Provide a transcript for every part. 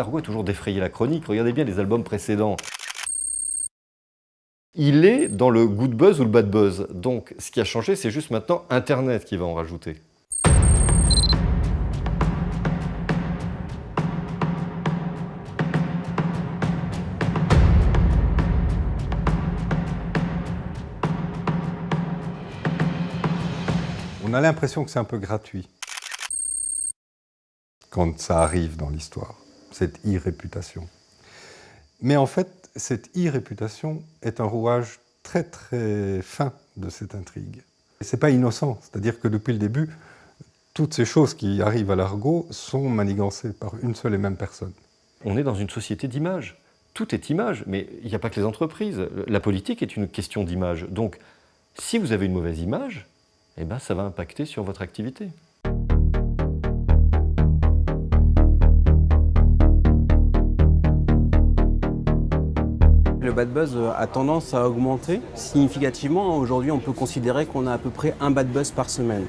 a toujours défrayé la chronique. Regardez bien les albums précédents. Il est dans le good buzz ou le bad buzz? Donc, ce qui a changé, c'est juste maintenant Internet qui va en rajouter. On a l'impression que c'est un peu gratuit quand ça arrive dans l'histoire, cette e-réputation. Mais en fait, cette e-réputation est un rouage très très fin de cette intrigue. Ce n'est pas innocent, c'est-à-dire que depuis le début, toutes ces choses qui arrivent à l'argot sont manigancées par une seule et même personne. On est dans une société d'image. Tout est image, mais il n'y a pas que les entreprises. La politique est une question d'image. Donc, si vous avez une mauvaise image, eh ben, ça va impacter sur votre activité. Le bad buzz a tendance à augmenter significativement. Aujourd'hui, on peut considérer qu'on a à peu près un bad buzz par semaine.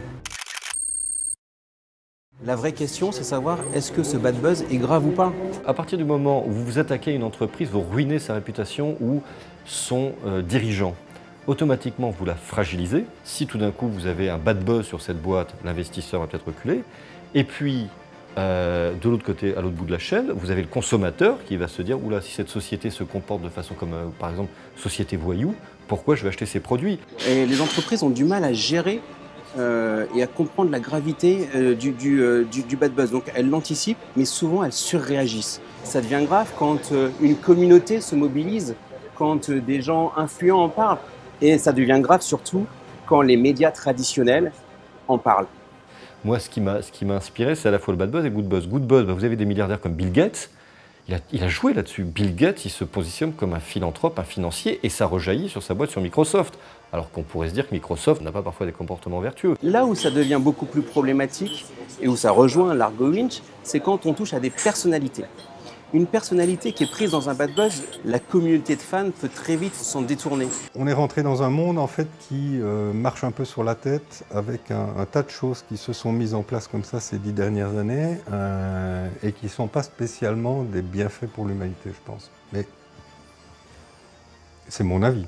La vraie question, c'est savoir est-ce que ce bad buzz est grave ou pas? À partir du moment où vous vous attaquez à une entreprise, vous ruinez sa réputation ou son euh, dirigeant automatiquement vous la fragilisez. Si tout d'un coup vous avez un bad buzz sur cette boîte, l'investisseur va peut-être reculer. Et puis, euh, de l'autre côté, à l'autre bout de la chaîne, vous avez le consommateur qui va se dire « Oula, si cette société se comporte de façon comme, euh, par exemple, société voyou, pourquoi je vais acheter ces produits ?» Et les entreprises ont du mal à gérer euh, et à comprendre la gravité du, du, bad buzz. Donc elles l'anticipent, mais souvent elles surréagissent. Ça devient grave quand une communauté se mobilise, quand des gens influents en parlent. Et ça devient grave surtout quand les médias traditionnels en parlent. Moi, ce qui m'a inspiré, c'est à la fois le bad buzz et le good buzz. Good buzz, bah, vous avez des milliardaires comme Bill Gates, il a, il a joué là-dessus. Bill Gates, il se positionne comme un philanthrope, un financier, et ça rejaillit sur sa boîte sur Microsoft. Alors qu'on pourrait se dire que Microsoft n'a pas parfois des comportements vertueux. Là où ça devient beaucoup plus problématique, et où ça rejoint l'argo winch, c'est quand on touche à des personnalités. Une personnalité qui est prise dans un bad buzz, la communauté de fans peut très vite s'en détourner. On est rentré dans un monde en fait qui euh, marche un peu sur la tête avec un, tas de choses qui se sont mises en place comme ça ces dix dernières années euh, et qui ne sont pas spécialement des bienfaits pour l'humanité, je pense. Mais c'est mon avis.